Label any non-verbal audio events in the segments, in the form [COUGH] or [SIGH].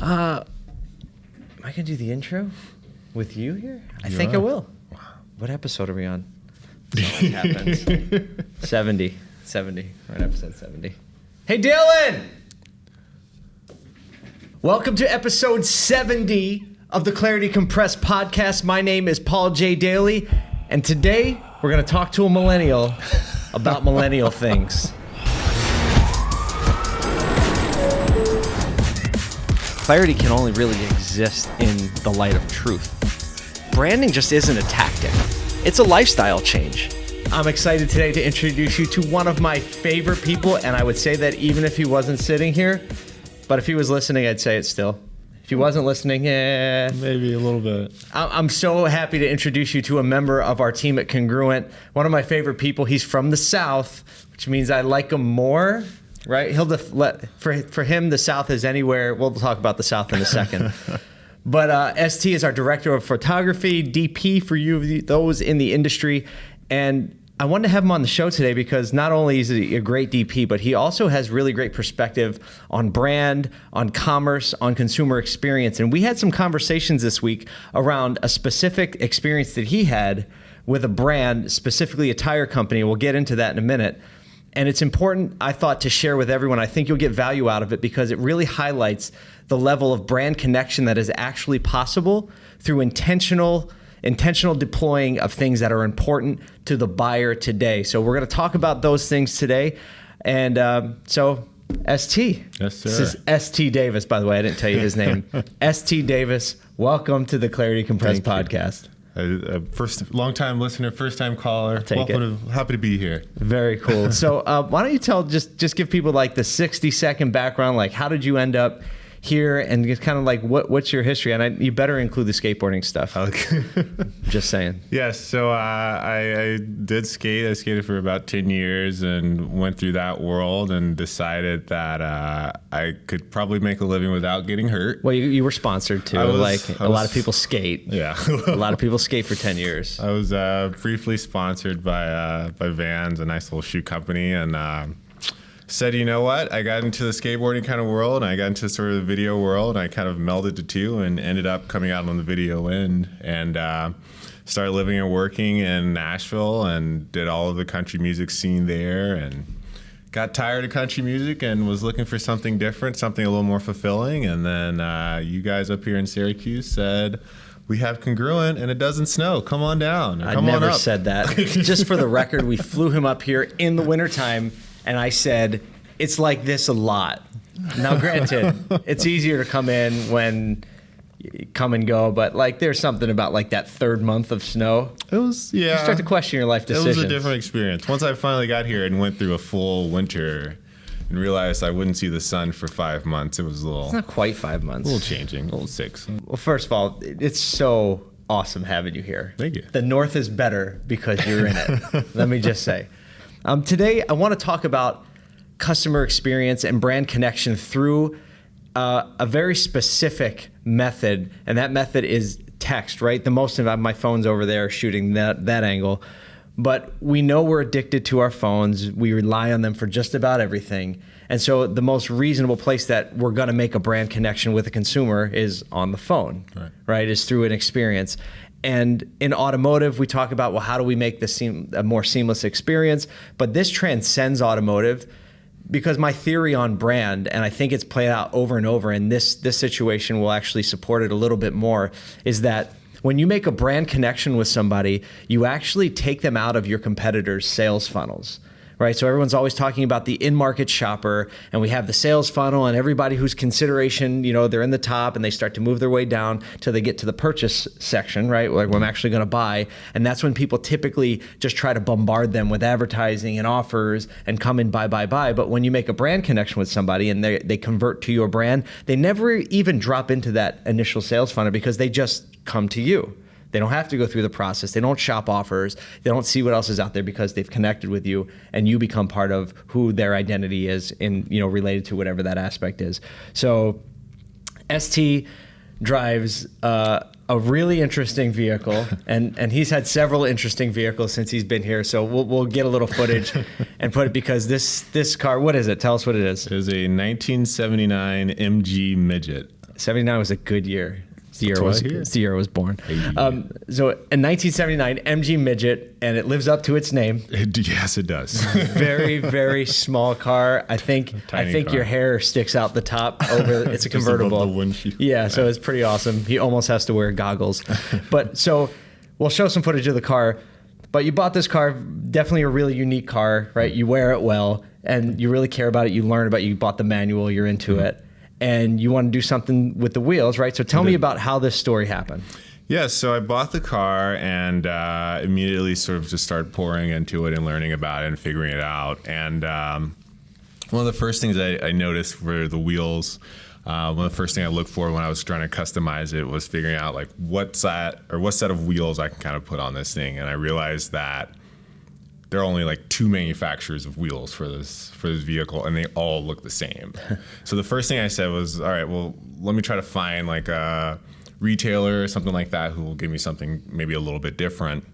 Uh, am I gonna do the intro with you here? I You think I are. will. What episode are we on? [LAUGHS] Happens. 70. 70. We're on episode 70. Hey, Dylan! Welcome to episode 70 of the Clarity Compressed podcast. My name is Paul J. Daly, and today we're going to talk to a millennial about millennial things. Clarity can only really exist in the light of truth. Branding just isn't a tactic, it's a lifestyle change. I'm excited today to introduce you to one of my favorite people, and I would say that even if he wasn't sitting here, but if he was listening, I'd say it still. If he wasn't listening, eh. Maybe a little bit. I'm so happy to introduce you to a member of our team at Congruent, one of my favorite people. He's from the South, which means I like him more. Right? He'll def- let for for him the South is anywhere. We'll talk about the South in a second. [LAUGHS] but uh, ST is our director of photography, DP for you those in the industry, and I wanted to have him on the show today because not only is he a great DP, but he also has really great perspective on brand, on commerce, on consumer experience. And we had some conversations this week around a specific experience that he had with a brand, specifically a tire company. We'll get into that in a minute. And it's important, I thought, to share with everyone. I think you'll get value out of it because it really highlights the level of brand connection that is actually possible through intentional intentional deploying of things that are important to the buyer today. So we're going to talk about those things today. And um, so, ST. Yes, sir. This is ST Davis, by the way. I didn't tell you his name. [LAUGHS] ST Davis, welcome to the Clarity Compressed Podcast. you. Uh, first, long time listener, first time caller. take Welcome to, happy to be here. Very cool. [LAUGHS] So, uh, why don't you tell just just give people like the sixty second background? Like, how did you end up here, and just kind of like what what's your history? And I, you better include the skateboarding stuff. Okay. [LAUGHS] Just saying. yes, so uh, I, I did skate. I skated for about 10 years and went through that world and decided that uh, I could probably make a living without getting hurt. Well, you, you were sponsored too. Was- like I a lot of people skate. [LAUGHS] Yeah. a lot of people skate for ten years. I was uh, briefly sponsored by uh, by Vans, a nice little shoe company, and um said, you know what? I got into the skateboarding kind of world, and I got into sort of the video world, and I kind of melded the two, and ended up coming out on the video end, and uh, started living and working in Nashville, and did all of the country music scene there, and got tired of country music and was looking for something different, something a little more fulfilling, and then uh, you guys up here in Syracuse said. We have Congruent and it doesn't snow. Come on down. I Come on never said that. [LAUGHS] Just for the record, we flew him up here in the wintertime, and I said, it's like this a lot. Now, granted, [LAUGHS] it's easier to come in when you come and go, but like there's something about like that third month of snow. It was yeah. You start to question your life decisions. it was a different experience. Once I finally got here and went through a full winter and realized I wouldn't see the sun for five months, it was a little, it's Not quite five months. a little changing, a little six. Well, first of all, it's so awesome having you here. Thank you. The North is better because you're in it. [LAUGHS] Let me just say. Um, today, I want to talk about customer experience and brand connection through uh, a very specific method, and that method is text. Right, the most of my phone's over there shooting that that angle. But we know we're addicted to our phones. We rely on them for just about everything. And so the most reasonable place that we're going to make a brand connection with a consumer is on the phone, Right. right? Is through an experience. And in automotive, we talk about, well, how do we make this seem a more seamless experience? But this transcends automotive because my theory on brand, and I think it's played out over and over, and this this situation will actually support it a little bit more, is that when you make a brand connection with somebody, you actually take them out of your competitors' sales funnels. Right, so everyone's always talking about the in-market shopper, and we have the sales funnel, and everybody whose consideration, you know, they're in the top, and they start to move their way down till they get to the purchase section, right? Like, I'm actually going to buy, and that's when people typically just try to bombard them with advertising and offers and come in buy, buy, buy. But when you make a brand connection with somebody and they they convert to your brand, they never even drop into that initial sales funnel because they just come to you. They don't have to go through the process. They don't shop offers. They don't see what else is out there because they've connected with you and you become part of who their identity is in, you know, related to whatever that aspect is. So ST drives uh, a really interesting vehicle, [LAUGHS] and, and he's had several interesting vehicles since he's been here. So we'll, we'll get a little footage [LAUGHS] and put it because this this car, what is it? Tell us what it is. It is a 1979 MG Midget. 79 was a good year. Year, was, what I hear. it's the year I was born. Hey. Um, so in 1979, MG Midget, and it lives up to its name. It- yes, it does. [LAUGHS] Very, very small car. I think [LAUGHS] I think car. your hair sticks out the top [LAUGHS] over. It's a convertible. Yeah, so it's pretty awesome. He almost has to wear goggles. but so we'll show some footage of the car. But you bought this car, definitely a really unique car, right? You wear it well, and you really care about it. You learn about it. You bought the manual. You're into Mm-hmm. it, and you want to do something with the wheels, right? So tell me about how this story happened. Yeah, so I bought the car and uh, immediately sort of just started pouring into it and learning about it and figuring it out. And um, one of the first things I, I noticed were the wheels. Uh, one of the first things I looked for when I was trying to customize it was figuring out like what set or what set of wheels I can kind of put on this thing. And I realized that there are only like two manufacturers of wheels for this for this vehicle and they all look the same [LAUGHS] so the first thing i said was all right well let me try to find like a retailer or something like that who will give me something maybe a little bit different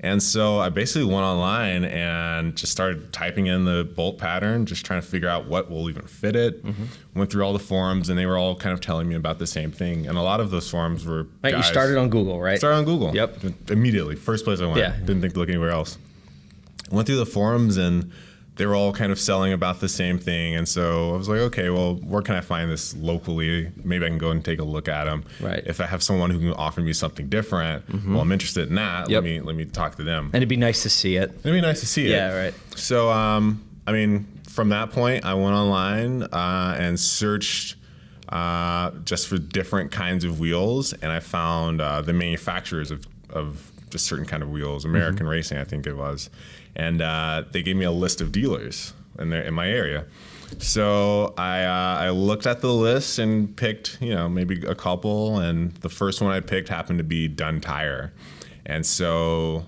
and so i basically went online and just started typing in the bolt pattern just trying to figure out what will even fit it mm-hmm. went through all the forums and they were all kind of telling me about the same thing and a lot of those forums were Right, you started on Google, right? Started on Google. Yep. Immediately. First place I went. Yeah. Didn't think to look anywhere else. Went through the forums and they were all kind of selling about the same thing. And so I was like, okay, well, where can I find this locally? Maybe I can go and take a look at them. Right. If I have someone who can offer me something different, well, I'm interested in that. Yep. Let me let me talk to them. And it'd be nice to see it. It'd be nice to see it. Yeah, right. So, um, I mean, from that point, I went online uh, and searched uh, just for different kinds of wheels, and I found uh, the manufacturers of, of just certain kind of wheels, American Racing, I think it was, and uh, they gave me a list of dealers in their, in my area. So I uh, I looked at the list and picked you know maybe a couple, and the first one I picked happened to be Dunn Tire, and so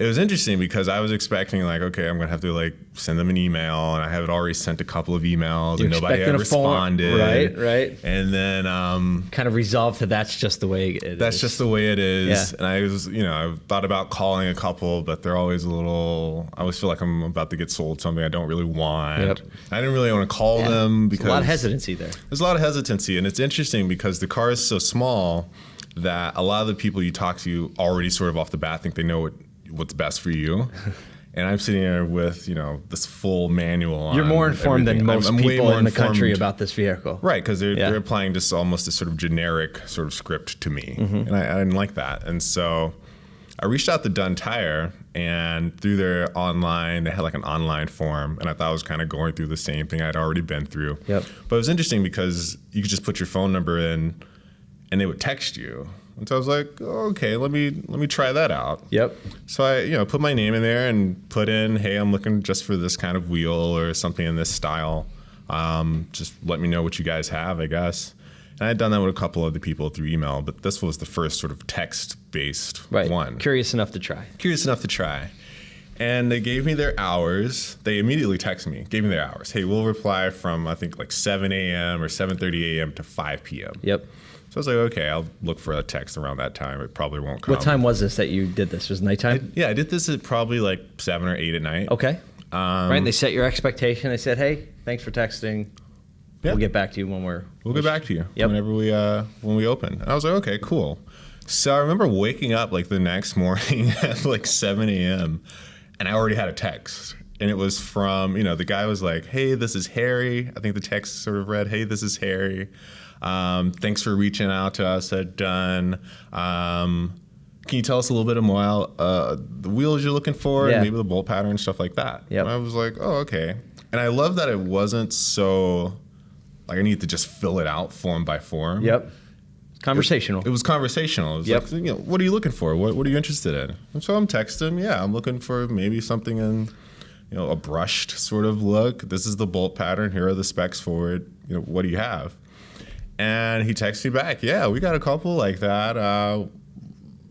it was interesting because I was expecting like, okay, I'm gonna have to like send them an email, and I had already sent a couple of emails, You're and nobody had phone- responded. right, right. And then um, Kind of resolved to that's just the way it is. that's just the way it is. Yeah. And I was, you know, I thought about calling a couple, but they're always a little. I always feel like I'm about to get sold something I don't really want. Yep. I didn't really want to call them There's because a lot of hesitancy there. there's a lot of hesitancy, and it's interesting because the car is so small that a lot of the people you talk to already sort of off the bat think they know what what's best for you. [LAUGHS] And I'm sitting there with you know this full manual. You're more informed than most I'm- I'm people in the country about this vehicle. Right, because they're, Yeah. they're applying just almost a sort of generic sort of script to me, Mm-hmm. and I, I didn't like that. And so I reached out to Dunn Tire, and through their online, they had like an online form, and I thought I was kind of going through the same thing I'd already been through. Yep. But it was interesting because you could just put your phone number in, and they would text you. And so I was like, oh, okay, let me let me try that out. Yep. So I, you know, put my name in there and put in, hey, I'm looking just for this kind of wheel or something in this style. Um, just let me know what you guys have, I guess. And I had done that with a couple other people through email, but this was the first sort of text-based Right. one. Curious enough to try. Curious enough to try. And they gave me their hours. They immediately texted me, gave me their hours. Hey, we'll reply from I think like 7 a.m. or 7:30 a.m. to 5 p.m. Yep. So I was like, okay, I'll look for a text around that time. It probably won't come. What time was this that you did this? Was it nighttime? Yeah, I did this at probably like seven or eight at night. okay. Um, right. They set your expectation. They said, "Hey, thanks for texting. Yeah. We'll get back to you when we're." We'll get back to you Yep. whenever we uh, when we open. And I was like, okay, cool. So I remember waking up like the next [LAUGHS] morning at like 7 a.m. and I already had a text. And it was from, you know, the guy was like, hey, this is Harry. I think the text sort of read, hey, this is Harry. Um, thanks for reaching out to us at Dunn. Um, can you tell us a little bit more uh, the wheels you're looking for Yeah. and maybe the bolt pattern and stuff like that? Yep. And I was like, oh, okay. And I love that it wasn't so like I need to just fill it out form by form. Yep. Conversational. It was conversational. It was Yep. like, you know, what are you looking for? What, what are you interested in? And so I'm texting, yeah, I'm looking for maybe something in, you know, a brushed sort of look. This is the bolt pattern. Here are the specs for it. You know, what do you have? And he texted me back, yeah, we got a couple like that. Uh,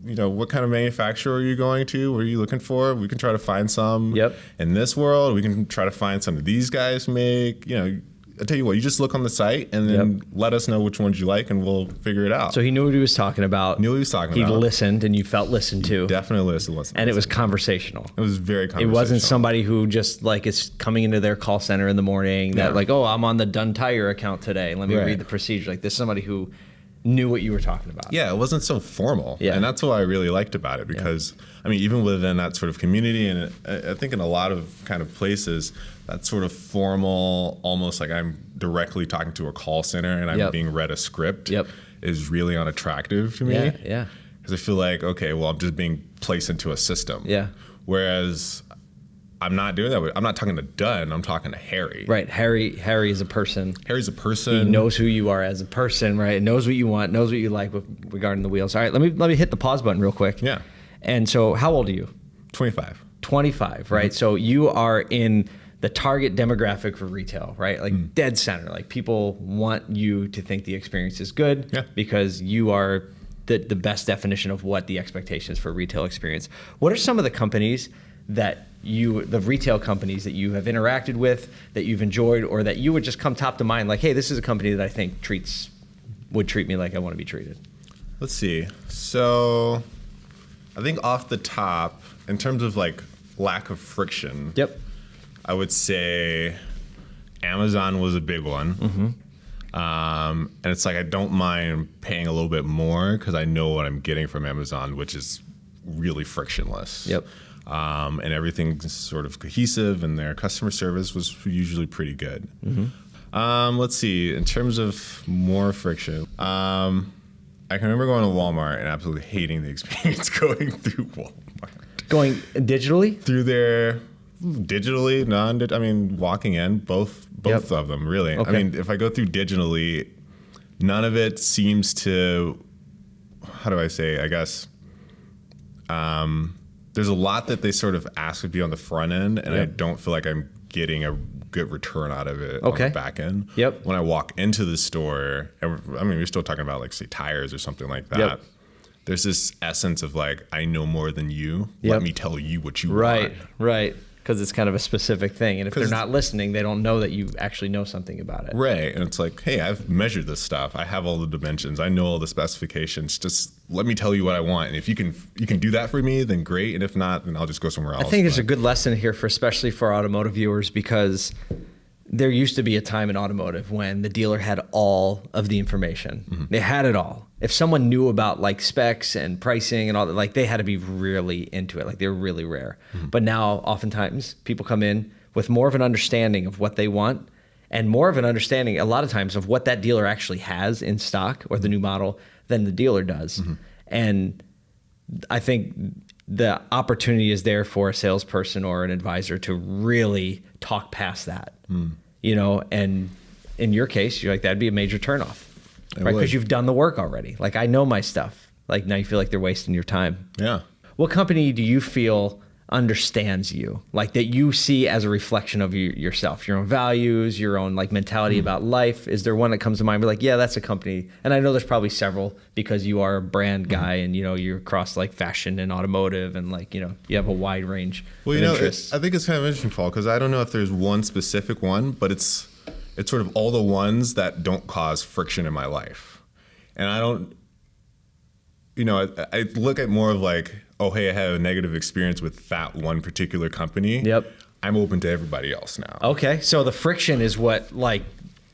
you know, what kind of manufacturer are you going to? What are you looking for? We can try to find some Yep. in this world. We can try to find some of these guys make. You know, I tell you what, you just look on the site and then Yep. let us know which ones you like, and we'll figure it out. So he knew what he was talking about. Knew what he was talking He about. listened, and you felt listened to, definitely listened. listen, and it was conversational. it was very. It wasn't somebody who just like is coming into their call center in the morning that like, oh, I'm on the Dunn Tire account today. Let me Right. read the procedure. Like this is somebody who knew what you were talking about. Yeah, it wasn't so formal. Yeah. And that's what I really liked about it because, I mean, even within that sort of community, and I I think in a lot of kind of places, that sort of formal, almost like I'm directly talking to a call center and I'm Yep. being read a script Yep. is really unattractive to me. Yeah, yeah. Because I feel like, okay, well, I'm just being placed into a system. Yeah. Whereas I'm not doing that. with- I'm not talking to Dunn. I'm talking to Harry. Right. Harry Harry is a person. Harry's a person. He knows who you are as a person, right? Knows what you want, knows what you like with regarding the wheels. All right, let me let me hit the pause button real quick. Yeah. And so how old are you? 25. 25, right? Mm-hmm. So you are in the target demographic for retail, right? Like mm. dead center. Like people want you to think the experience is good Yeah. because you are the, the best definition of what the expectations for retail experience. What are some of the companies that you, the retail companies that you have interacted with, that you've enjoyed, or that you would just come top to mind, like, hey, this is a company that I think treats, would treat me like I want to be treated? Let's see. So, I think off the top, in terms of like lack of friction, Yep. I would say Amazon was a big one. Mm-hmm. Um, and it's like I don't mind paying a little bit more because I know what I'm getting from Amazon, which is really frictionless. Yep. Um, and everything's sort of cohesive, and their customer service was usually pretty good. Mm-hmm. Um, let's see. In terms of more friction, um, I can remember going to Walmart and absolutely hating the experience [LAUGHS] going through Walmart Going digitally? through their digitally non i mean walking in both both Yep. of them really Okay. i mean if i go through digitally none of it seems to how do i say i guess um, there's a lot that they sort of ask of you on the front end and i don't feel like i'm getting a good return out of it on the back end Yep. when i walk into the store and i mean we're still talking about like say tires or something like that Yep. there's this essence of like i know more than you Yep. let me tell you what you Right, want right. Right. Because it's kind of a specific thing. And if they're not listening, they don't know that you actually know something about it. Right. And it's like, hey, I've measured this stuff. I have all the dimensions. I know all the specifications. Just let me tell you what I want. And if you can you can do that for me, then great. And if not, then I'll just go somewhere else. I think there's a good lesson here for especially for automotive viewers because there used to be a time in automotive when the dealer had all of the information. Mm-hmm. They had it all. If someone knew about like specs and pricing and all that, like they had to be really into it. Like they were really rare. Mm-hmm. But now oftentimes people come in with more of an understanding of what they want and more of an understanding a lot of times of what that dealer actually has in stock or the mm-hmm. new model than the dealer does. Mm-hmm. And I think the opportunity is there for a salesperson or an advisor to really talk past that, hmm. you know, and in your case, you're like, that'd be a major turnoff, It right? Because you've done the work already. Like, I know my stuff. Like, now you feel like they're wasting your time. Yeah. What company do you feel understands you like that you see as a reflection of you, yourself your own values your own like mentality mm-hmm. about life. Is there one that comes to mind? We're like yeah that's a company. And i know there's probably several because you are a brand mm-hmm. guy and you know you're across like fashion and automotive and like you know you have a wide range Well, of you know, it, I think it's kind of interesting, Paul, because I don't know if there's one specific one, but it's it's sort of all the ones that don't cause friction in my life, and I don't. You know, I, I look at more of like, oh, hey, I had a negative experience with that one particular company. Yep. I'm open to everybody else now. okay so the friction is what like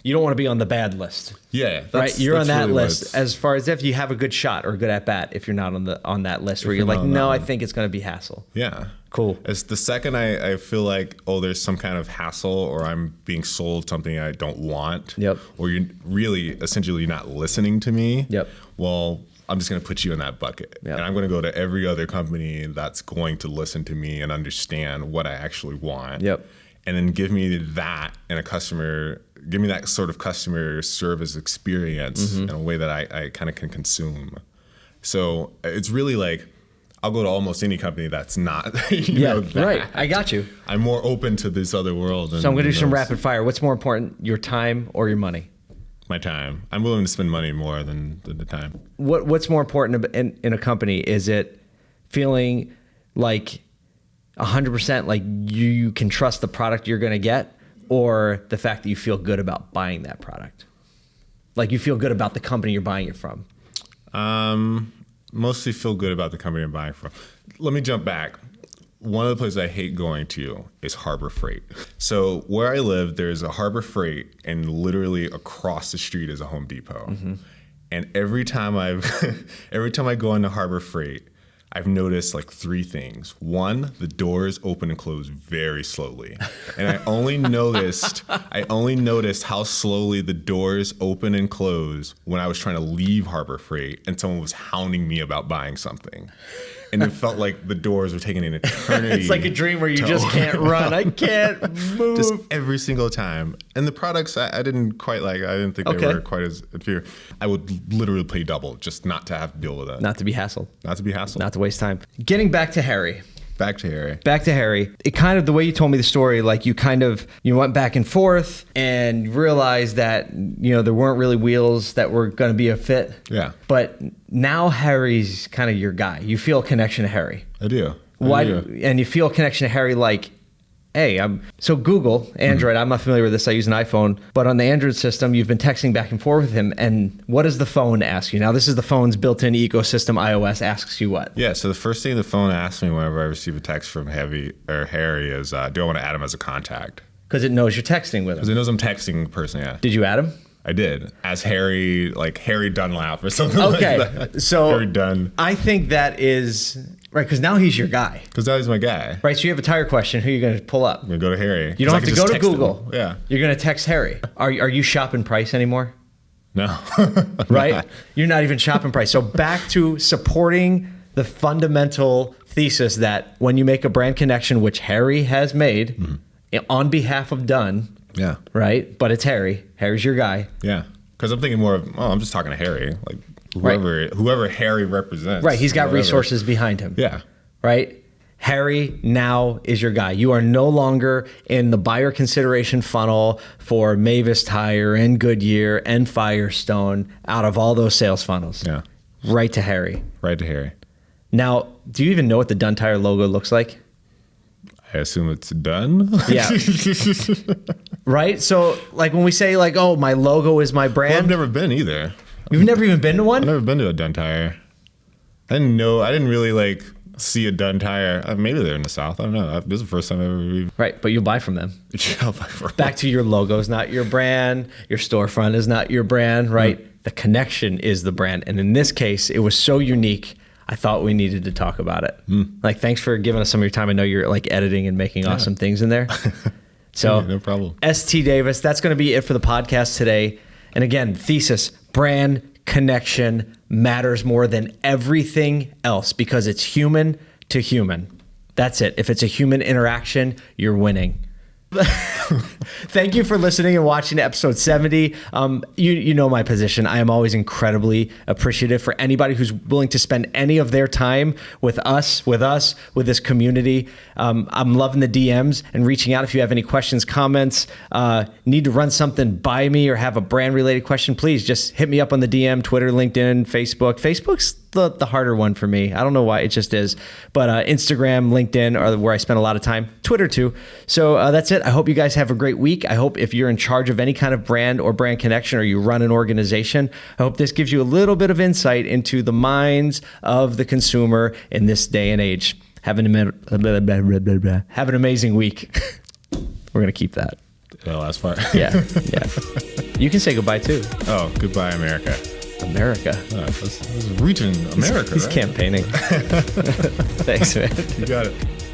you don't want to be on the bad list Yeah, that's, right you're on that really list as far as if you have a good shot or a good at bat if you're not on the on that list where you're you're like no i think it's going to be hassle Yeah. Cool. As the second I, I feel like, oh, there's some kind of hassle or I'm being sold something I don't want. Yep. Or you're really essentially not listening to me. Yep. Well, I'm just going to put you in that bucket. Yep. And I'm going to go to every other company that's going to listen to me and understand what I actually want. Yep. And then give me that and a customer, give me that sort of customer service experience Mm-hmm. in a way that I, I kind of can consume. So it's really like, I'll go to almost any company that's not, [LAUGHS] you yeah know, that. right i got you I'm more open to this other world. So I'm going to do some rapid fire. What's more important, your time or your money? My time. I'm willing to spend money more than, than the time. What What's more important in, in a company? Is it feeling like 100% like you can trust the product you're going to get? or the fact that you feel good about buying that product? Like you feel good about the company you're buying it from. Um, mostly feel good about the company I'm buying from. Let me jump back. One of the places I hate going to is Harbor Freight. So where I live, there's a Harbor Freight, and literally across the street is a Home Depot. Mm-hmm. And every time I've, [LAUGHS] every time I go into Harbor Freight, I've noticed like three things. One, the doors open and close very slowly. And I only [LAUGHS] noticed I only noticed how slowly the doors open and close when I was trying to leave Harbor Freight and someone was hounding me about buying something. And it felt like the doors were taking an eternity. [LAUGHS] It's like a dream where you just can't [LAUGHS] run. I can't move. just every single time. And the products I, I didn't quite like. I didn't think Okay. they were quite as inferior. I would literally play double just not to have to deal with that. not to be hassled, Not to be hassled. not to waste time. Getting back to Harry. Back to Harry. back to Harry. It kind of the way you told me the story, like you kind of you went back and forth and realized that you know there weren't really wheels that were going to be a fit. Yeah. But now Harry's kind of your guy. You feel a connection to Harry. I do. I Why? do. And you feel a connection to Harry like. Hey, I'm so Google Android. I'm not familiar with this. I use an iPhone, but on the Android system, you've been texting back and forth with him. And what does the phone ask you? Now, this is the phone's built-in ecosystem. iOS asks you what? Yeah, so the first thing the phone asks me whenever I receive a text from Heavy or Harry is, uh, do I want to add him as a contact? Because it knows you're texting with him. Because it knows I'm texting the person. Yeah, Did you add him? I did as Harry, like Harry Dunlap or something [LAUGHS] Okay, like that. so Harry Dunn, I think that is right because now he's your guy, because that was my guy. right? So you have a tire question. Who are you going to pull up? I'm gonna go to Harry. You don't have to go to text him. Google. Yeah, you're going to text Harry. Are are you shopping price anymore? no, [LAUGHS] Right? You're not even shopping price. So back to supporting the fundamental thesis that when you make a brand connection, which Harry has made mm-hmm. on behalf of Dunn, yeah, right? But it's Harry. Harry's your guy. yeah. Because I'm thinking more of, oh, I'm just talking to Harry, like whoever whoever Harry represents. Right. He's got whatever. resources behind him. Yeah, right? Harry now is your guy. You are no longer in the buyer consideration funnel for Mavis Tire and Goodyear and Firestone out of all those sales funnels. yeah. Right to Harry. Right to Harry. Now, do you even know what the Dunn Tire logo looks like? I assume it's done. Yeah. [LAUGHS] Right? So, like when we say like, "Oh, my logo is my Well, I've never been either. You've never even been to one? I've never been to a Dunn Tire. I didn't know. I didn't really like see a Dunn Tire. Uh, maybe they're in the South. I don't know. This is the first time I've ever even. Right, but you'll buy from them. [LAUGHS] Back. Back to your logo is not your brand. Your storefront is not your brand, right? The connection is the brand. And in this case, it was so unique. I thought we needed to talk about it. Like, thanks for giving us some of your time. I know you're like editing and making awesome things in there. [LAUGHS] So, Yeah, no problem. ST Davis, that's going to be it for the podcast today. And again, thesis brand connection matters more than everything else because it's human to human. That's it. If it's a human interaction, you're winning. [LAUGHS] Thank you for listening and watching episode 70. Um, you, you know my position. I am always incredibly appreciative for anybody who's willing to spend any of their time with us, with us, with this community. Um, I'm loving the DMs and reaching out if you have any questions, comments, uh, need to run something by me or have a brand related question, please just hit me up on the DM, Twitter, LinkedIn, Facebook. Facebook's the, the harder one for me. I don't know why, it just is. But uh, Instagram, LinkedIn are where I spend a lot of time, Twitter too. So uh, that's it. I hope you guys have a great week. I hope if you're in charge of any kind of brand or brand connection or you run an organization, I hope this gives you a little bit of insight into the minds of the consumer in this day and age. Have an, have an amazing week. [LAUGHS] We're going to keep that. The last part. Yeah. Yeah. You can say goodbye too. Oh, goodbye, America. America. Oh, reaching America. He's right? campaigning. [LAUGHS] Thanks, man. You got it.